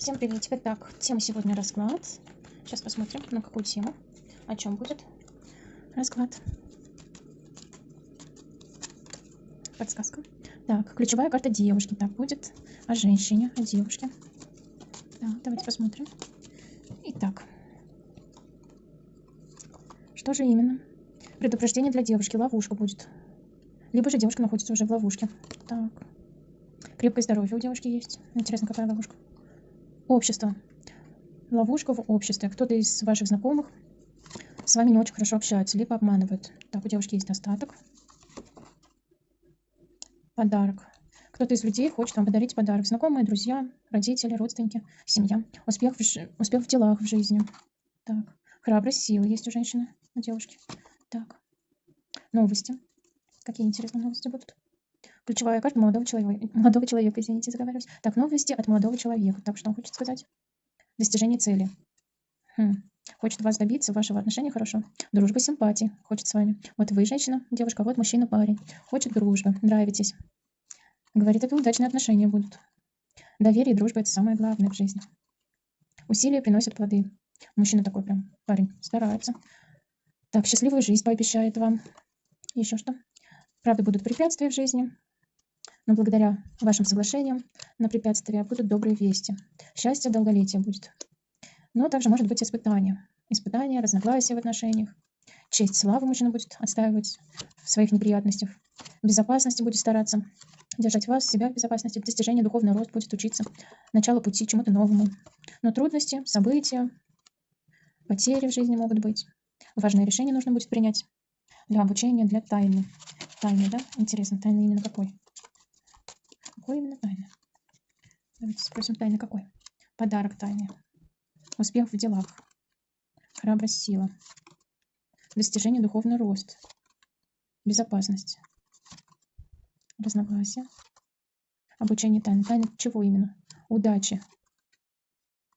Всем приветик. Итак, тема сегодня расклад. Сейчас посмотрим, на какую тему, о чем будет расклад. Подсказка. Так, ключевая карта девушки. Так, будет о женщине, о девушке. Так, давайте посмотрим. Итак, что же именно? Предупреждение для девушки, ловушка будет. Либо же девушка находится уже в ловушке. Так. Крепкое здоровье у девушки есть. Интересно, какая ловушка? Общество. Ловушка в обществе. Кто-то из ваших знакомых с вами не очень хорошо общается, либо обманывает. Так, у девушки есть остаток. Подарок. Кто-то из людей хочет вам подарить подарок. Знакомые, друзья, родители, родственники, семья. Успех в, ж... успех в делах, в жизни. Так. Храбрость, сила есть у женщины, у девушки. Так. Новости. Какие интересные новости будут? Ключевая карта молодого человека. Молодого человека, извините, заговариваюсь. Так, новости от молодого человека. Так, что он хочет сказать? Достижение цели. Хм. Хочет вас добиться, вашего отношения хорошо. Дружба, симпатии. Хочет с вами. Вот вы женщина, девушка, вот мужчина, парень. Хочет дружбы, нравитесь. Говорит, это удачные отношения будут. Доверие и дружба – это самое главное в жизни. Усилия приносят плоды. Мужчина такой прям, парень, старается. Так, счастливую жизнь пообещает вам. Еще что? Правда, будут препятствия в жизни, но благодаря вашим соглашениям на препятствия будут добрые вести. Счастье, долголетие будет. Но также может быть испытание. Испытание, разногласия в отношениях. Честь, славу мужчина будет отстаивать в своих неприятностях. Безопасности будет стараться держать вас, себя в безопасности. В достижении духовного роста будет учиться. Начало пути чему-то новому. Но трудности, события, потери в жизни могут быть. Важное решение нужно будет принять для обучения, для тайны. Тайны, да? Интересно, тайны именно какой? Какой именно тайны? Давайте спросим, тайны какой? Подарок тайны. Успех в делах. Храбрость, сила. Достижение, духовный рост. Безопасность. Разногласия. Обучение тайны. Тайны чего именно? Удачи.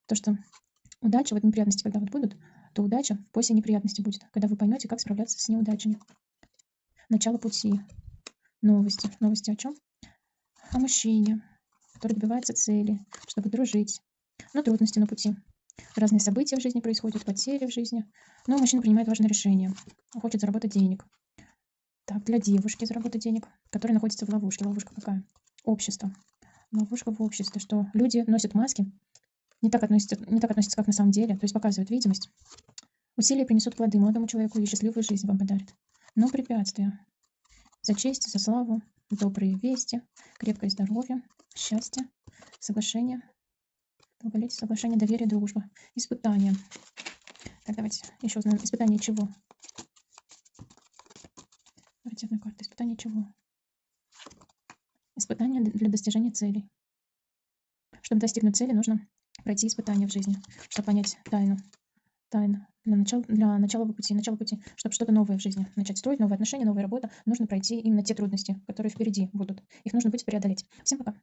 То, что удача, вот неприятности, когда вот будут, то удача после неприятности будет, когда вы поймете, как справляться с неудачами. Начало пути. Новости. Новости о чем? О мужчине, который добивается цели, чтобы дружить, но трудности на пути. Разные события в жизни происходят, потери в жизни. Но мужчина принимает важное решение. Хочет заработать денег. Так, для девушки заработать денег, которая находится в ловушке. Ловушка какая? Общество. Ловушка в обществе, что люди носят маски, не так, относятся, не так относятся, как на самом деле, то есть показывают видимость. Усилия принесут плоды молодому человеку и счастливую жизнь вам подарят. Но препятствия. За честь, за славу, добрые вести, крепкое здоровье, счастье, соглашение, долголетие, соглашение, доверие, дружба, испытания. Так, давайте еще узнаем. Испытание чего? Давайте одну карту. Испытание чего? Испытание для достижения целей. Чтобы достигнуть цели, нужно пройти испытания в жизни, чтобы понять тайну. Тайну для начала, для начала пути, начала пути, чтобы что-то новое в жизни начать строить, новые отношения, новая работа, нужно пройти именно те трудности, которые впереди будут. Их нужно будет преодолеть. Всем пока.